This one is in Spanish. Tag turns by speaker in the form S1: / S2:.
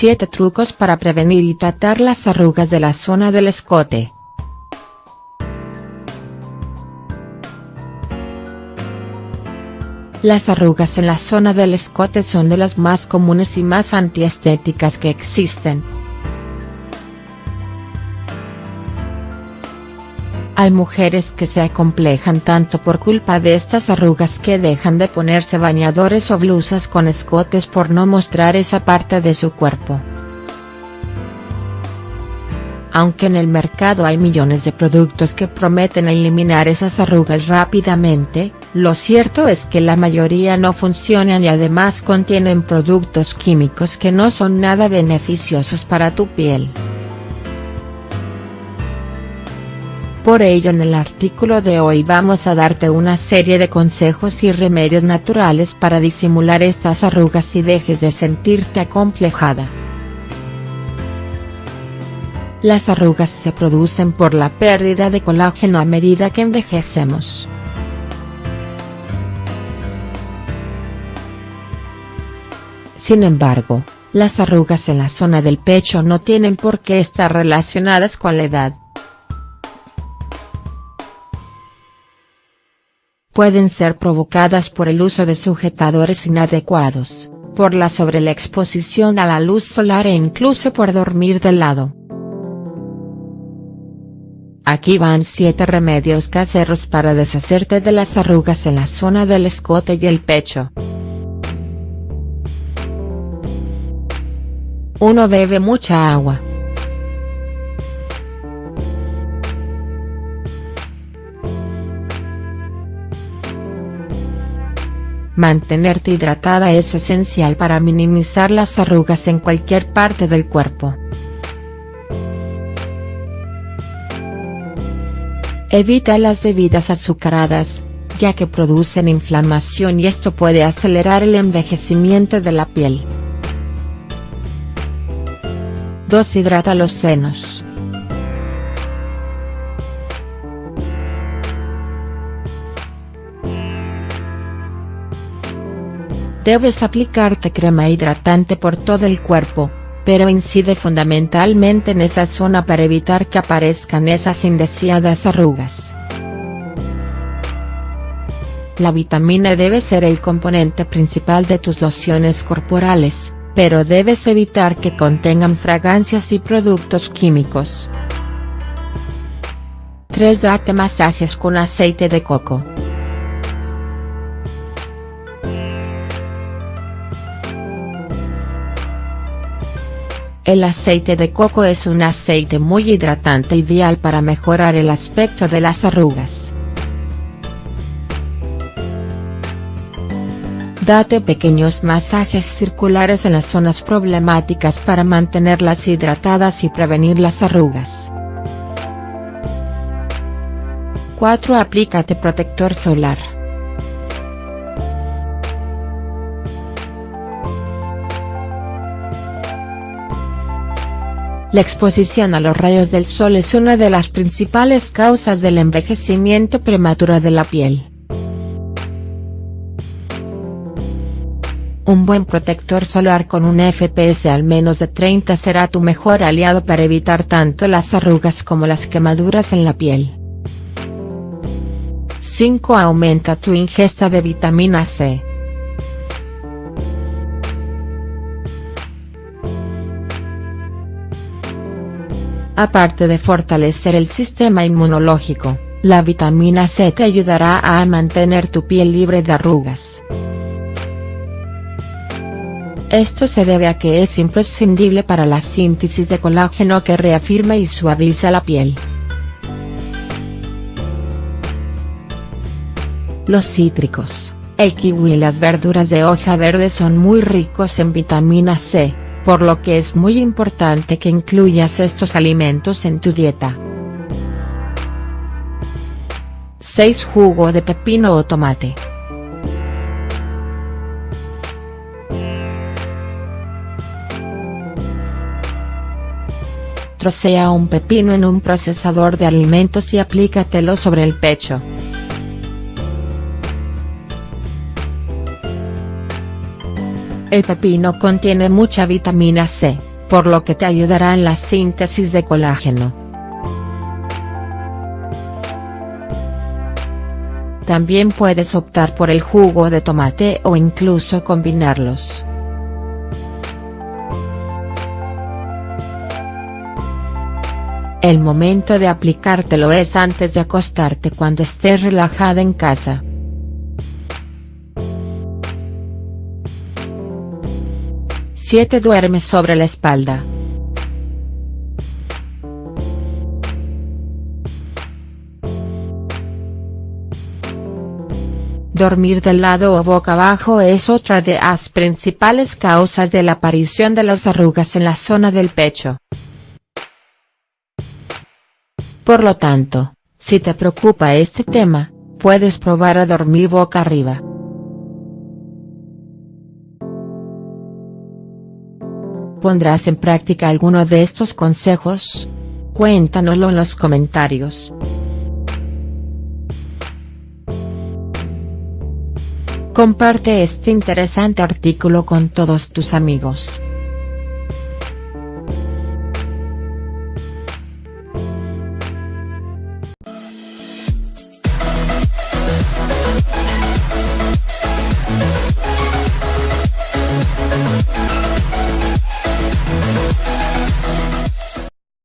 S1: 7 trucos para prevenir y tratar las arrugas de la zona del escote. Las arrugas en la zona del escote son de las más comunes y más antiestéticas que existen. Hay mujeres que se acomplejan tanto por culpa de estas arrugas que dejan de ponerse bañadores o blusas con escotes por no mostrar esa parte de su cuerpo. Aunque en el mercado hay millones de productos que prometen eliminar esas arrugas rápidamente, lo cierto es que la mayoría no funcionan y además contienen productos químicos que no son nada beneficiosos para tu piel. Por ello en el artículo de hoy vamos a darte una serie de consejos y remedios naturales para disimular estas arrugas y dejes de sentirte acomplejada. Las arrugas se producen por la pérdida de colágeno a medida que envejecemos. Sin embargo, las arrugas en la zona del pecho no tienen por qué estar relacionadas con la edad. Pueden ser provocadas por el uso de sujetadores inadecuados, por la exposición a la luz solar e incluso por dormir de lado. Aquí van 7 remedios caseros para deshacerte de las arrugas en la zona del escote y el pecho. 1. Bebe mucha agua. Mantenerte hidratada es esencial para minimizar las arrugas en cualquier parte del cuerpo. Evita las bebidas azucaradas, ya que producen inflamación y esto puede acelerar el envejecimiento de la piel. 2. Hidrata los senos. Debes aplicarte crema hidratante por todo el cuerpo, pero incide fundamentalmente en esa zona para evitar que aparezcan esas indeseadas arrugas. La vitamina debe ser el componente principal de tus lociones corporales, pero debes evitar que contengan fragancias y productos químicos. 3. Date masajes con aceite de coco. El aceite de coco es un aceite muy hidratante ideal para mejorar el aspecto de las arrugas. Date pequeños masajes circulares en las zonas problemáticas para mantenerlas hidratadas y prevenir las arrugas. 4. Aplícate protector solar. La exposición a los rayos del sol es una de las principales causas del envejecimiento prematuro de la piel. Un buen protector solar con un FPS al menos de 30 será tu mejor aliado para evitar tanto las arrugas como las quemaduras en la piel. 5. Aumenta tu ingesta de vitamina C. Aparte de fortalecer el sistema inmunológico, la vitamina C te ayudará a mantener tu piel libre de arrugas. Esto se debe a que es imprescindible para la síntesis de colágeno que reafirma y suaviza la piel. Los cítricos, el kiwi y las verduras de hoja verde son muy ricos en vitamina C, por lo que es muy importante que incluyas estos alimentos en tu dieta. 6. Jugo de pepino o tomate. Trocea un pepino en un procesador de alimentos y aplícatelo sobre el pecho. El pepino contiene mucha vitamina C, por lo que te ayudará en la síntesis de colágeno. También puedes optar por el jugo de tomate o incluso combinarlos. El momento de aplicártelo es antes de acostarte cuando estés relajada en casa. Siete Duerme sobre la espalda. Dormir de lado o boca abajo es otra de las principales causas de la aparición de las arrugas en la zona del pecho. Por lo tanto, si te preocupa este tema, puedes probar a dormir boca arriba. ¿Pondrás en práctica alguno de estos consejos? Cuéntanoslo en los comentarios. Comparte este interesante artículo con todos tus amigos.